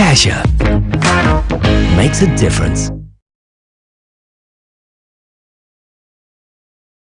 Cassia makes a difference.